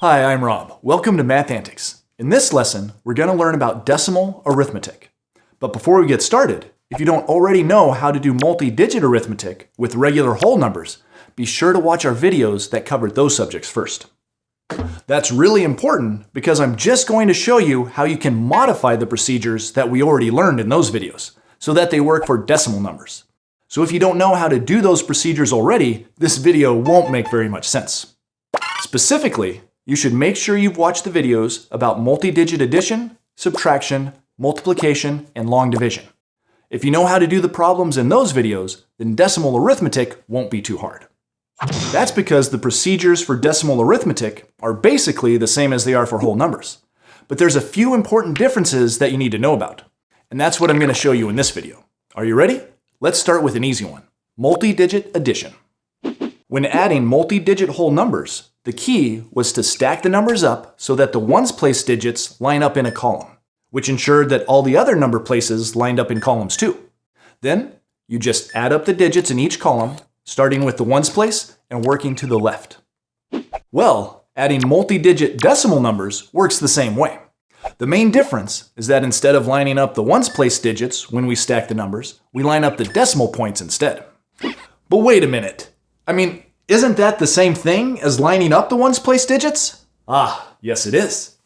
Hi, I'm Rob. Welcome to Math Antics. In this lesson, we're going to learn about decimal arithmetic. But before we get started, if you don't already know how to do multi-digit arithmetic with regular whole numbers, be sure to watch our videos that cover those subjects first. That's really important because I'm just going to show you how you can modify the procedures that we already learned in those videos so that they work for decimal numbers. So if you don't know how to do those procedures already, this video won't make very much sense. Specifically, you should make sure you've watched the videos about multi-digit addition, subtraction, multiplication, and long division. If you know how to do the problems in those videos, then decimal arithmetic won't be too hard. That's because the procedures for decimal arithmetic are basically the same as they are for whole numbers. But there's a few important differences that you need to know about. And that's what I'm going to show you in this video. Are you ready? Let's start with an easy one. Multi-digit addition. When adding multi-digit whole numbers, the key was to stack the numbers up so that the ones place digits line up in a column, which ensured that all the other number places lined up in columns too. Then, you just add up the digits in each column, starting with the ones place and working to the left. Well, adding multi-digit decimal numbers works the same way. The main difference is that instead of lining up the ones place digits when we stack the numbers, we line up the decimal points instead. But wait a minute. I mean, isn't that the same thing as lining up the ones place digits? Ah, yes it is.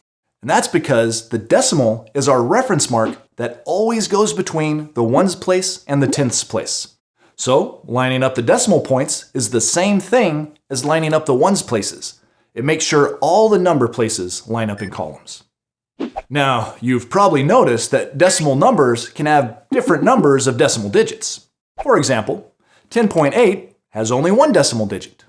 And that's because the decimal is our reference mark that always goes between the ones place and the tenths place. So lining up the decimal points is the same thing as lining up the ones places. It makes sure all the number places line up in columns. Now, you've probably noticed that decimal numbers can have different numbers of decimal digits. For example, 10.8 has only one decimal digit,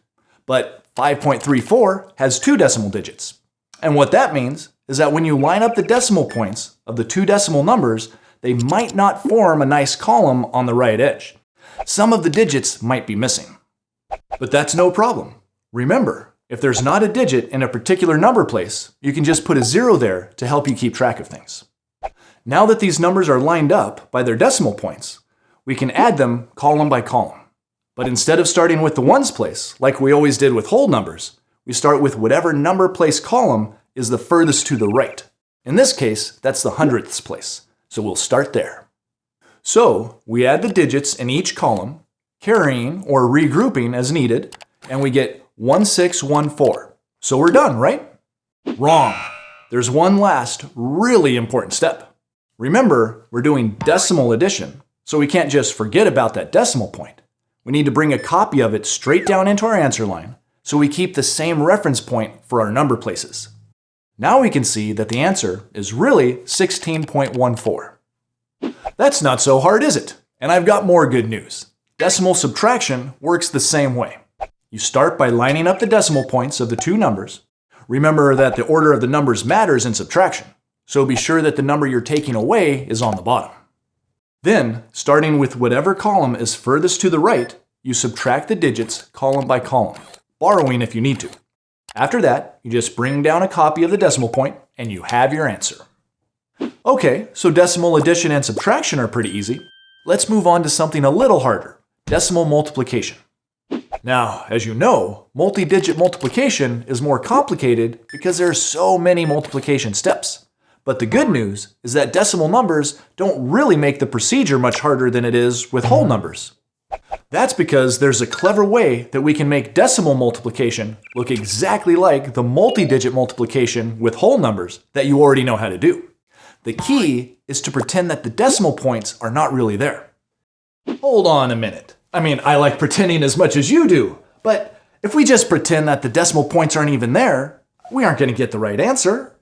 but 5.34 has two decimal digits. And what that means is that when you line up the decimal points of the two decimal numbers, they might not form a nice column on the right edge. Some of the digits might be missing. But that's no problem. Remember, if there's not a digit in a particular number place, you can just put a zero there to help you keep track of things. Now that these numbers are lined up by their decimal points, we can add them column by column. But instead of starting with the ones place, like we always did with whole numbers, we start with whatever number place column is the furthest to the right. In this case, that's the hundredths place, so we'll start there. So we add the digits in each column, carrying or regrouping as needed, and we get 1614. So we're done, right? Wrong. There's one last really important step. Remember, we're doing decimal addition, so we can't just forget about that decimal point. We need to bring a copy of it straight down into our answer line, so we keep the same reference point for our number places. Now we can see that the answer is really 16.14. That's not so hard, is it? And I've got more good news. Decimal subtraction works the same way. You start by lining up the decimal points of the two numbers. Remember that the order of the numbers matters in subtraction, so be sure that the number you're taking away is on the bottom. Then, starting with whatever column is furthest to the right, you subtract the digits column by column, borrowing if you need to. After that, you just bring down a copy of the decimal point and you have your answer. Okay, so decimal addition and subtraction are pretty easy. Let's move on to something a little harder, decimal multiplication. Now, as you know, multi-digit multiplication is more complicated because there are so many multiplication steps. But the good news is that decimal numbers don't really make the procedure much harder than it is with whole numbers. That's because there's a clever way that we can make decimal multiplication look exactly like the multi-digit multiplication with whole numbers that you already know how to do. The key is to pretend that the decimal points are not really there. Hold on a minute. I mean, I like pretending as much as you do, but if we just pretend that the decimal points aren't even there, we aren't going to get the right answer,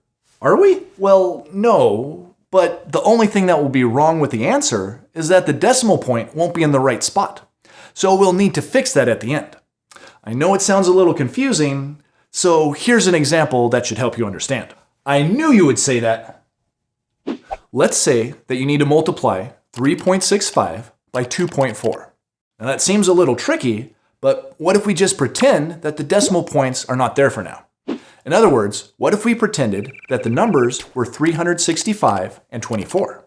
are we? Well, no, but the only thing that will be wrong with the answer is that the decimal point won't be in the right spot. So we'll need to fix that at the end. I know it sounds a little confusing, so here's an example that should help you understand. I knew you would say that. Let's say that you need to multiply 3.65 by 2.4. Now that seems a little tricky, but what if we just pretend that the decimal points are not there for now? In other words, what if we pretended that the numbers were 365 and 24?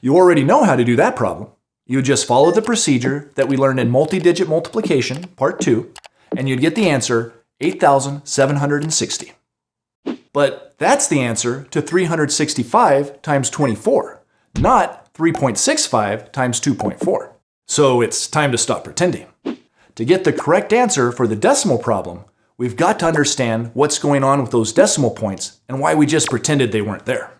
You already know how to do that problem. You would just follow the procedure that we learned in multi-digit multiplication, part 2, and you'd get the answer 8,760. But that's the answer to 365 times 24, not 3.65 times 2.4. So it's time to stop pretending. To get the correct answer for the decimal problem, we've got to understand what's going on with those decimal points and why we just pretended they weren't there.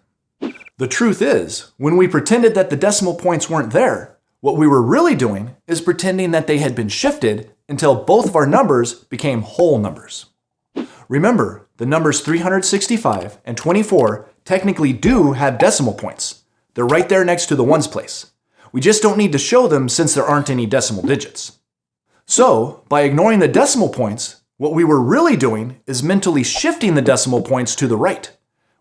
The truth is, when we pretended that the decimal points weren't there, what we were really doing is pretending that they had been shifted until both of our numbers became whole numbers. Remember, the numbers 365 and 24 technically do have decimal points. They're right there next to the ones place. We just don't need to show them since there aren't any decimal digits. So, by ignoring the decimal points, what we were really doing is mentally shifting the decimal points to the right.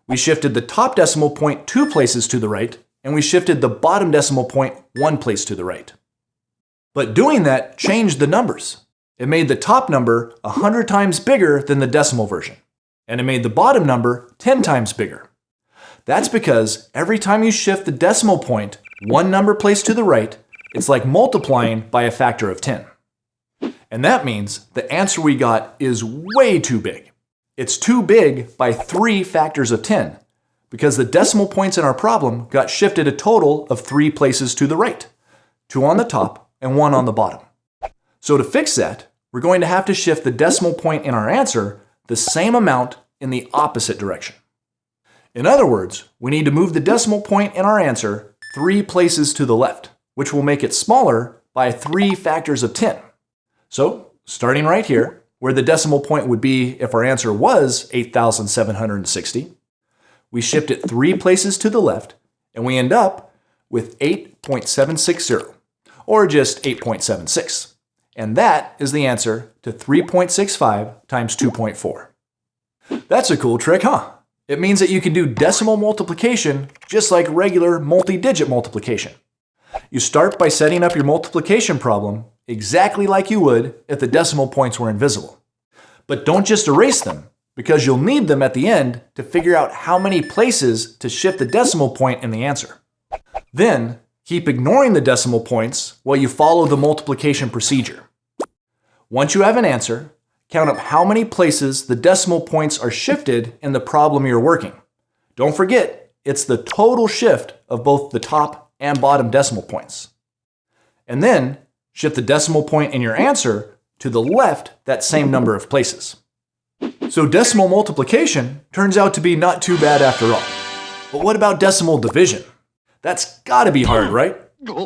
We shifted the top decimal point two places to the right, and we shifted the bottom decimal point one place to the right. But doing that changed the numbers. It made the top number 100 times bigger than the decimal version, and it made the bottom number 10 times bigger. That's because every time you shift the decimal point one number place to the right, it's like multiplying by a factor of 10. And that means the answer we got is way too big. It's too big by three factors of 10, because the decimal points in our problem got shifted a total of three places to the right, two on the top and one on the bottom. So to fix that, we're going to have to shift the decimal point in our answer the same amount in the opposite direction. In other words, we need to move the decimal point in our answer three places to the left, which will make it smaller by three factors of 10. So starting right here, where the decimal point would be if our answer was 8,760, we shift it three places to the left, and we end up with 8.760, or just 8.76. And that is the answer to 3.65 times 2.4. That's a cool trick, huh? It means that you can do decimal multiplication just like regular multi-digit multiplication. You start by setting up your multiplication problem exactly like you would if the decimal points were invisible. But don't just erase them, because you'll need them at the end to figure out how many places to shift the decimal point in the answer. Then, keep ignoring the decimal points while you follow the multiplication procedure. Once you have an answer, count up how many places the decimal points are shifted in the problem you're working. Don't forget, it's the total shift of both the top and bottom decimal points. And then, shift the decimal point in your answer to the left that same number of places. So decimal multiplication turns out to be not too bad after all. But what about decimal division? That's gotta be hard, right?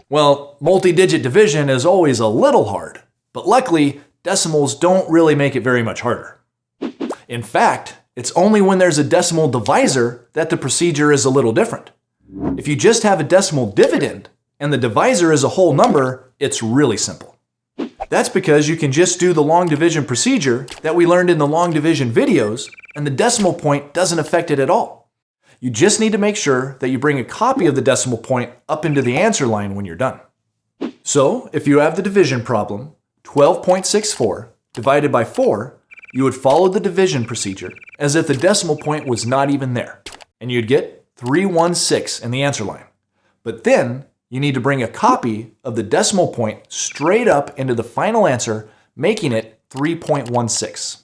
Well, multi-digit division is always a little hard, but luckily, decimals don't really make it very much harder. In fact, it's only when there's a decimal divisor that the procedure is a little different. If you just have a decimal dividend and the divisor is a whole number, it's really simple. That's because you can just do the long division procedure that we learned in the long division videos, and the decimal point doesn't affect it at all. You just need to make sure that you bring a copy of the decimal point up into the answer line when you're done. So, if you have the division problem, 12.64 divided by 4, you would follow the division procedure as if the decimal point was not even there, and you'd get 316 in the answer line. But then, you need to bring a copy of the decimal point straight up into the final answer, making it 3.16.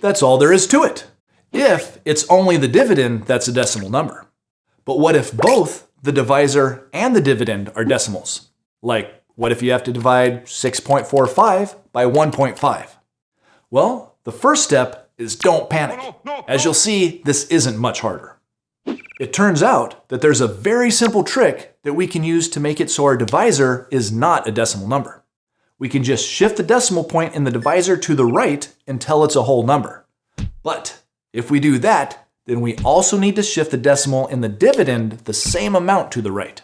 That's all there is to it, if it's only the dividend that's a decimal number. But what if both the divisor and the dividend are decimals? Like, what if you have to divide 6.45 by 1.5? Well, the first step is don't panic. As you'll see, this isn't much harder. It turns out that there's a very simple trick that we can use to make it so our divisor is not a decimal number. We can just shift the decimal point in the divisor to the right until it's a whole number. But if we do that, then we also need to shift the decimal in the dividend the same amount to the right.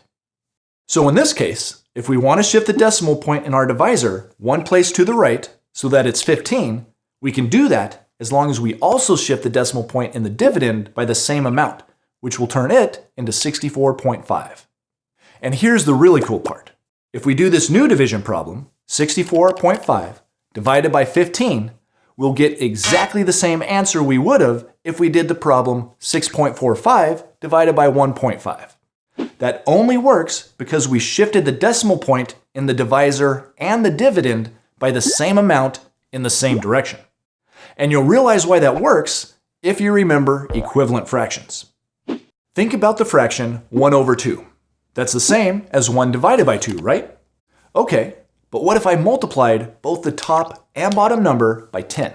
So in this case, if we want to shift the decimal point in our divisor one place to the right so that it's 15, we can do that as long as we also shift the decimal point in the dividend by the same amount, which will turn it into 64.5. And here's the really cool part. If we do this new division problem, 64.5 divided by 15, we'll get exactly the same answer we would have if we did the problem 6.45 divided by 1.5. That only works because we shifted the decimal point in the divisor and the dividend by the same amount in the same direction. And you'll realize why that works if you remember equivalent fractions. Think about the fraction 1 over 2. That's the same as 1 divided by 2, right? Okay, but what if I multiplied both the top and bottom number by 10?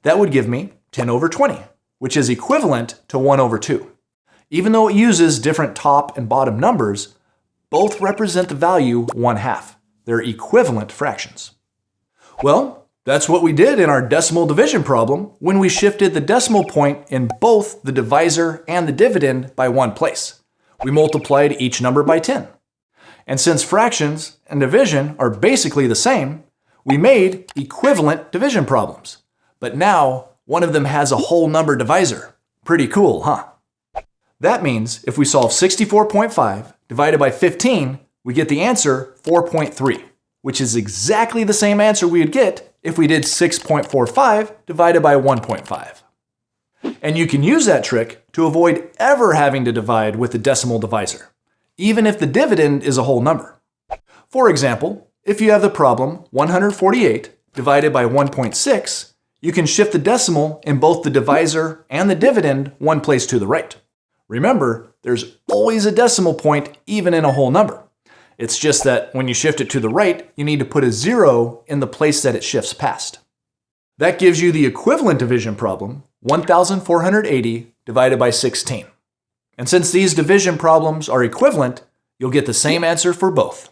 That would give me 10 over 20, which is equivalent to 1 over 2. Even though it uses different top and bottom numbers, both represent the value 1 half. They're equivalent fractions. Well, that's what we did in our decimal division problem when we shifted the decimal point in both the divisor and the dividend by one place. We multiplied each number by 10. And since fractions and division are basically the same, we made equivalent division problems. But now, one of them has a whole number divisor. Pretty cool, huh? That means if we solve 64.5 divided by 15, we get the answer 4.3, which is exactly the same answer we would get if we did 6.45 divided by 1.5. And you can use that trick to avoid ever having to divide with the decimal divisor, even if the dividend is a whole number. For example, if you have the problem 148 divided by 1.6, you can shift the decimal in both the divisor and the dividend one place to the right. Remember, there's always a decimal point even in a whole number. It's just that when you shift it to the right, you need to put a zero in the place that it shifts past. That gives you the equivalent division problem, 1,480 divided by 16. And since these division problems are equivalent, you'll get the same answer for both.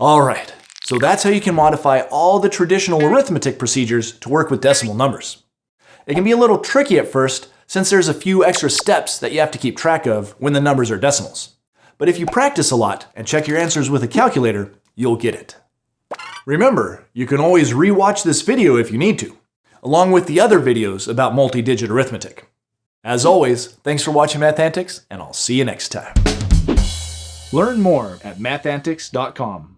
All right, so that's how you can modify all the traditional arithmetic procedures to work with decimal numbers. It can be a little tricky at first since there's a few extra steps that you have to keep track of when the numbers are decimals. But if you practice a lot and check your answers with a calculator, you'll get it. Remember, you can always re-watch this video if you need to, along with the other videos about multi-digit arithmetic. As always, thanks for watching Math Antics, and I'll see you next time. Learn more at mathantics.com.